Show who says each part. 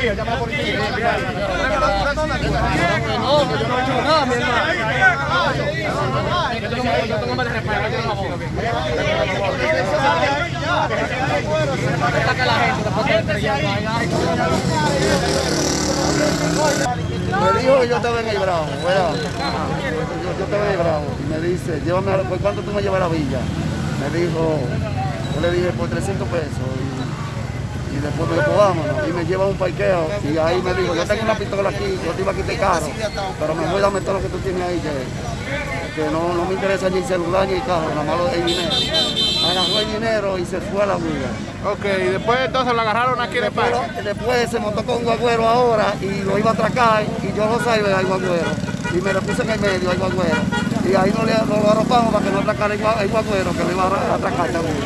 Speaker 1: policía, llama a la policía.
Speaker 2: No, que yo no he hecho nada, mi hermano. Yo tengo más de respeto, por favor. Saca la gente,
Speaker 3: Me dijo que yo estaba en el Bravo, ¿verdad? Yo, yo estaba en el Bravo y me dice, llévame a la, ¿por cuánto tú me llevas a la villa? Me dijo, yo le dije por 300 pesos y, y después me dijo, vámonos. Me lleva a un parqueo y ahí me dijo, yo tengo una pistola aquí, yo te iba a quitar carro, pero me voy a todo lo que tú tienes ahí, que, que no, no me interesa ni el celular ni el carro, nada más lo- el dinero. Agarró el dinero y se fue a la villa.
Speaker 1: Ok, y después entonces lo agarraron aquí en el
Speaker 3: Después,
Speaker 1: parque.
Speaker 3: después se montó con un guagüero ahora y lo iba a atracar y yo lo salvé al guagüero y me lo puse en el medio al guagüero y ahí no le, no lo arropamos para que no atracara el, el guagüero que lo iba a atracar también.